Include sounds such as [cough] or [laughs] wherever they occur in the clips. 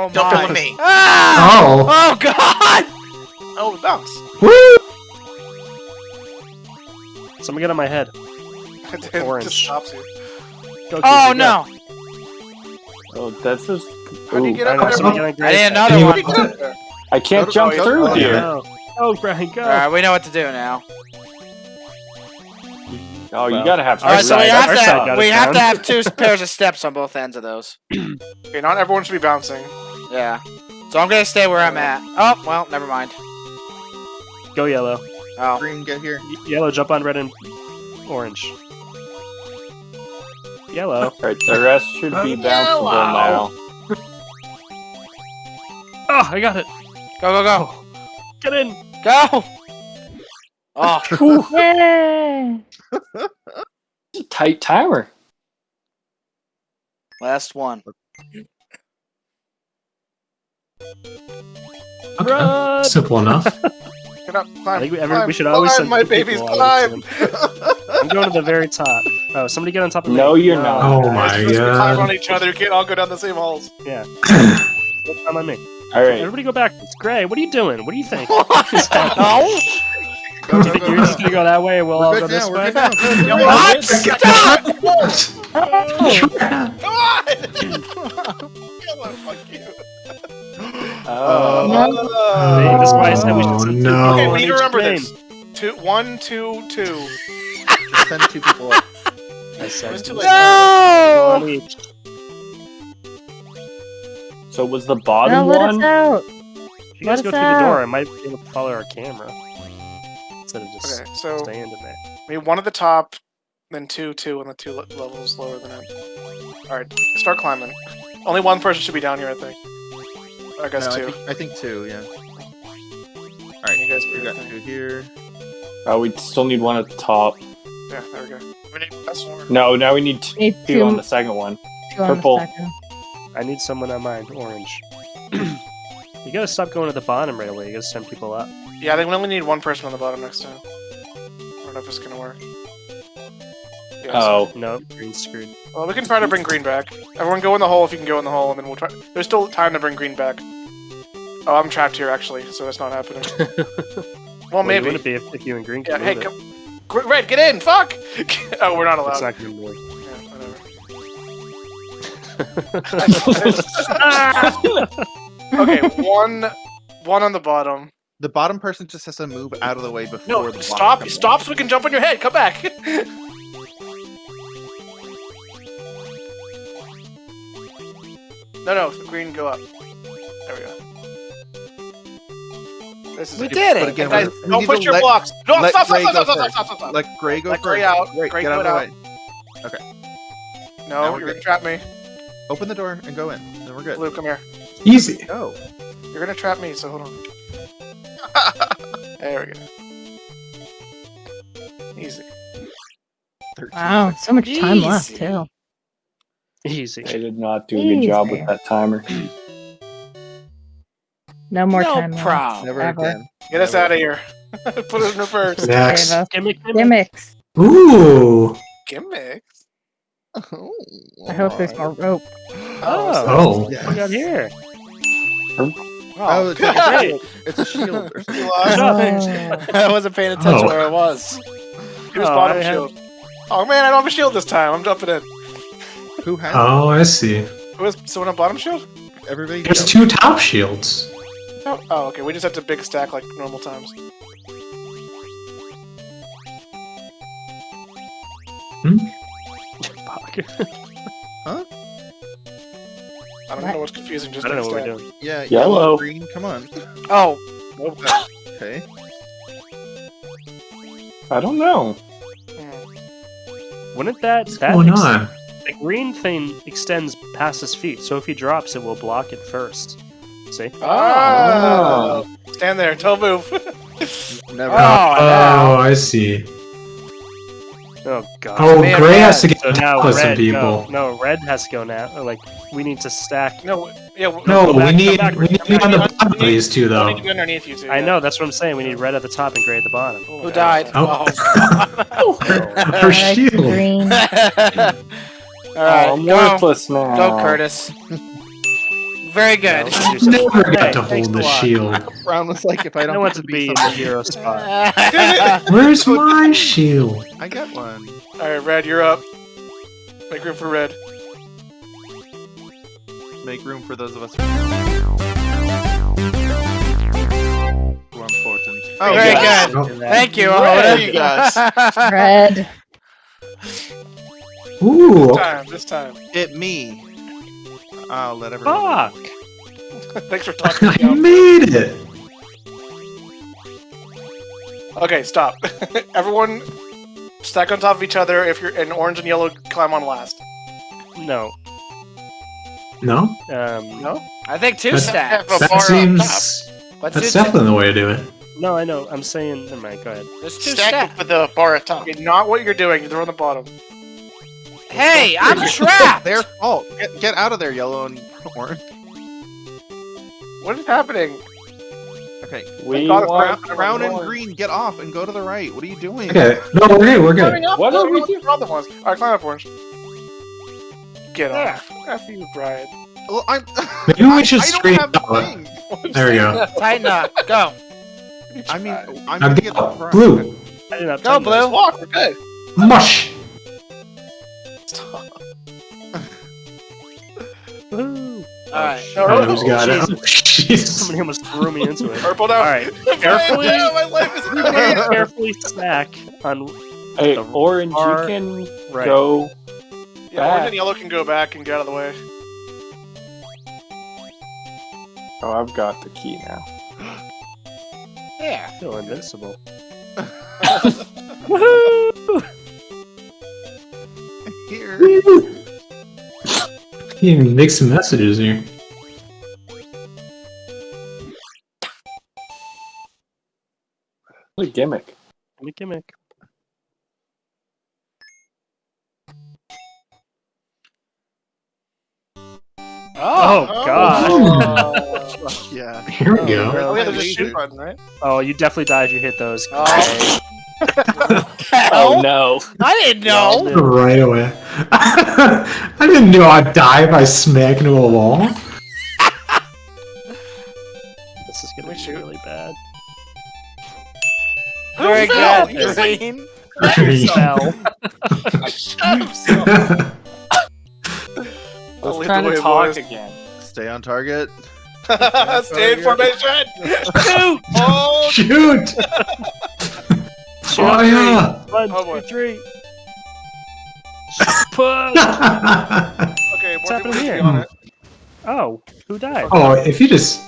Oh Jump my. in with me. Ah! Oh. Oh god! Oh, bounce. Woo! Someone get on my head. [laughs] it Orange. just stops you. Go, Oh Casey, go. no! Oh, that's just. How do you get I up there? someone get I need another Can you- one. How do you get up there? I can't Go jump go- through oh, here. No. Oh, Brian, go. Alright, we know what to do now. Oh, you gotta have. Alright, so we have to have, we have to have two [laughs] pairs of steps on both ends of those. Okay, not everyone should be bouncing. Yeah. So I'm gonna stay where I'm at. Oh well, never mind. Go yellow. Oh. Green, get here. Y- yellow, jump on red and orange. Yellow. Alright, the rest should be bounceable now. Oh, I got it. Go go go. Get in. Go! Oh, [laughs] Yay! It's a tight timer. last one. Okay. Run. Simple enough. [laughs] Get up, climb. I think we, every, climb, we should always climb, send my two babies people on this climb. I'm going to the very top. Oh, somebody get on top of me. No, you're not. Oh my Let's just climb on each other. You can't all go down the same halls. Go [clears throat] climb on me. Alright, Everybody go back. It's Gray. What are you doing? What do you think? [laughs] [laughs] no! Go, You go, think go, you're just gonna go that way and we'll all We're go good this now. We're way? good now. You know What? what? Stop! Come on! Come on, fuck you. Oh, See, this is why I said we should Oh, send two no. people Okay, we need to remember this. Two, one, two, two. Just Send two people up. I said It's too two late. No! on so was the No, bottom let us out. If you guys go us through the door, I might be able to follow our camera. Instead of just Okay, so staying in there. we need one at the top, then two, two, and the two levels lower than it. Alright, start climbing. Only one person should be down here, I think. I guess No, I two. think, I think two, yeah. Alright, You guys do we got thing. two here. Oh, we still need one at the top. Yeah, there we go. We need that's one. No, now we need Need two two, on the second one. two on the purple. second. I need someone on mine, orange. [clears throat] you gotta stop going to the bottom right away. You gotta send people up. Yeah, I think we only need one person on the bottom next time. I don't know if it's gonna work. Yeah, Oh, No, green screwed. Well, we can try to bring green back. Everyone go in the hole if you can go in the hole, and then we'll try. There's still time to bring green back. Oh, I'm trapped here actually, so that's not happening. [laughs] Well, Well, you maybe. wouldn't be if, if you and green Yeah, could hey, come. Gr- Red, get in! Fuck! [laughs] oh, we're not allowed. It's not gonna work. [laughs] Okay, one, one on the bottom. The bottom person just has to move out of the way before No, the stop! Stop, so we can jump on your head. Come back. No, no, green, go up. There we go. This is We did it! again, Guys, we don't push your let- blocks. No, let stop, stop, Gray stop, stop, stop, stop, stop, stop. Let Gray go Let first. Gray out. Great, Gray, get out of the out. way. No, Now we're you're good. gonna trap me. Open the door and go in. Then we're good. Luke, come here. Easy. Go. You're gonna trap me, so hold on. [laughs] There we go. Easy. 13 Wow, so much time left too. [laughs] Easy. I did not do a good job with that timer. No more no time left. problem. Never Ever. again. Get us out of here. [laughs] Put it in reverse. Next. Save us. Gimmick, gimmick. Gimmicks. Ooh. Gimmicks. Oh, I hope there's more oh. rope. Oh, Oh. what we got here? Oh, oh it's, a Great. shield. it's a shield. or something. [laughs] Oh. I wasn't paying attention Oh. where I was. Here's Oh, bottom I have- shield. Oh man, I don't have a shield this time. I'm jumping in. Who has Oh, I see. Who has someone on bottom shield? everybody? There's jump. two top shields. Oh, oh, okay. We just have to big stack like normal times. Hmm. [laughs] Huh? I don't know what's confusing. Just I don't know big what we're doing. Yeah, Yellow. green. Come on. Oh, [laughs] Okay. I don't know. Hmm. Wouldn't that What's that going ex- on? The green thing extends past his feet, so if he drops, it will block it first. See? Ah. Stand there. Don't move. [laughs] Never. oh, Oh, I see. Oh god. Oh, man, Gray man. has to get So now with some people. no, no, red has to go now. Like we need to stack. no. Yeah. w- No, Come we back, need back, we need to be on the back. bottom of these two I though. need to be underneath you two. I yeah. know that's what I'm saying. We need red at the top and gray at the bottom. Who died? Oh. Oh. [laughs] Her Red, shield. Green. [laughs] All Oh, right, go, worthless now. go, Curtis. Very good. I never got Hey, to hold the shield. [laughs] Brown was like, if I I don't don't want to be in the hero spot. [laughs] Where's my shield? I got one. All right, Red, you're up. Make room for Red. Make room for those of us who who are important. Oh, Very yeah. good. Thank you. There you guys. [laughs] Red. Ooh, This time, this time. It me. I'll let everyone. Fuck! [laughs] Thanks for [laughs] talking. I to me. made it. Okay, stop. [laughs] Everyone, stack on top of each other. If you're in orange and yellow, climb on last. No. No, Um, No. I think two That's- stacks. that seems. Let's That's definitely the way to do it. no, I know. I'm saying. Never mind. Go ahead. There's two Stack stacks. it with the bar at top. Okay, not what you're doing. They're on the bottom. Hey, I'm trapped. [laughs] Their fault. Get, get out of there, yellow and orange. What is happening? Okay. We got it, Brown, brown and green, get off and go to the right. What are you doing? Okay, no, we're good. We're good. Up. What What are we doing? The ones. All right, climb up, orange. Get There. off. After you, Brian. Well, I'm. [laughs] Maybe we I- should I don't scream have the There we go. Tighten up. Go. [laughs] I mean, I'm Now gonna get the go. Blue. I didn't have Go, Blue. Walk. We're good. Mush. Stop. Woo! All right. No, Oh, who's got it? Oh, oh, Jesus. Jesus. Somebody almost threw me into it. Purple now. All right. Brian, [laughs] Carefully. no, [laughs] my life is in the Everybody hand. carefully stack on Hey, The orange, far you can right. go. Yeah, orange and yellow can go back and get out of the way. Oh, I've got the key now. Yeah. Feel invincible. [laughs] Woohoo! Here. You can make some messages here. What a gimmick. Gimmick, gimmick. Oh, oh, oh. God. Oh, [laughs] Yeah. Here we oh, go. oh yeah, there's a shoot button, right? Oh, you definitely die if you hit those. Oh. [laughs] Oh no. I didn't know. Right away. [laughs] I didn't know I'd die by smacking into a wall. This is gonna be shoot. really bad. Very fell? good. You Green. Fell. I'll Let's lead try to talk boys. again. Stay on target. [laughs] Stay in formation. Shoot. Oh, Shoot! Fire! Oh, one, Oh, boy. two, three. Push. [laughs] okay. what's happening here? here? on it. Oh, who died? oh, if you just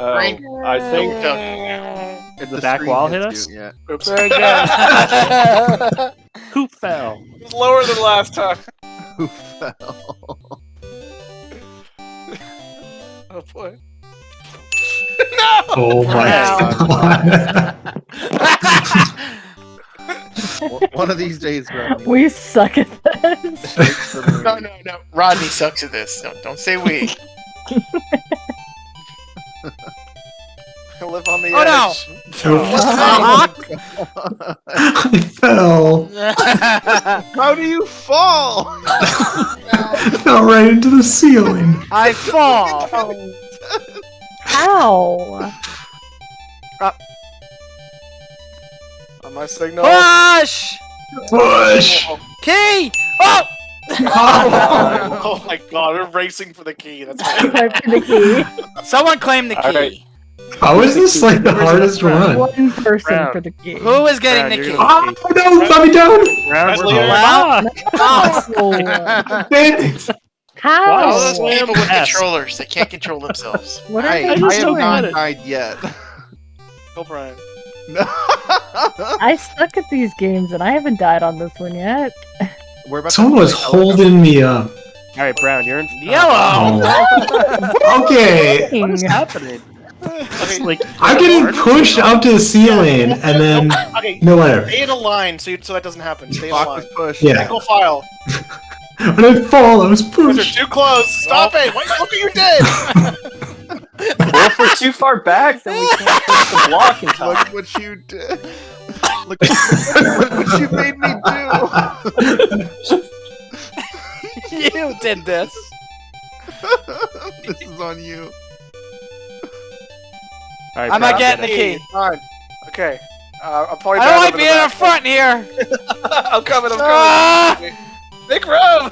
Oh, Green. I think If The back wall hit us? Yeah. Oops. Very good. [laughs] Who fell? It's lower than last time. Who fell? [laughs] Oh boy. no. oh my Wow. god. One of these days, bro. We suck at this. No, no, no. Rodney sucks at this. Don't, don't say we. I live on the Oh, no. edge. Hawk. Oh, [laughs] I fell. [laughs] How do you fall? I [laughs] fell right into the ceiling. I fall. How? On uh, my signal. Push. Push! Oh. Key. Oh. Oh my god, we're racing for the key. That's [laughs] for the key. Someone claim the key. All right. How is this like the hardest run? One person Brown. for the key. Who is getting Brown, the you're key? gonna- Oh no, let me down! Round That's we're later. [laughs] Wow. Oh, Damn it! how? All those people with S. controllers, they can't control themselves. [laughs] What are I, they I just have don't doing? not get it. died yet. Go, Brian. No. I suck at these games and I haven't died on this one yet. We're about to Someone was holding me up. All right, Brown, you're in. Oh. Yellow. Oh. [laughs] okay. What is Dang. happening? [laughs] It's like I'm getting pushed up to the ceiling and then Okay, no whatever. stay in a line so, you, so that doesn't happen. Stay in a Clock line. was pushed. Yeah. Single file. [laughs] When I fall, I was You guys pushed. are too close. Stop it. What, look what you did. well, if we're too far back, then we can't push the block in time. Look what you did. Look, look [laughs] what you made me do. [laughs] you did this. [laughs] this is on you. All right, I'm not getting the key. Fine. Okay. Uh, I'm probably I don't like over the being in back. front here. I'm coming. I'm coming. Ah! Make room.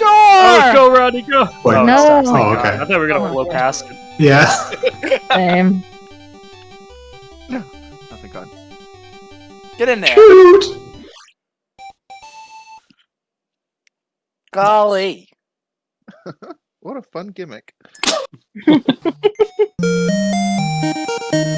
Oh, Door. go, Rodney, go! Wait. Oh, No. it sucks, thank Oh, God. okay. I thought we were gonna Oh, blow past it. Yeah. Same. Get in there. Shoot. Golly. [laughs] What a fun gimmick. [laughs]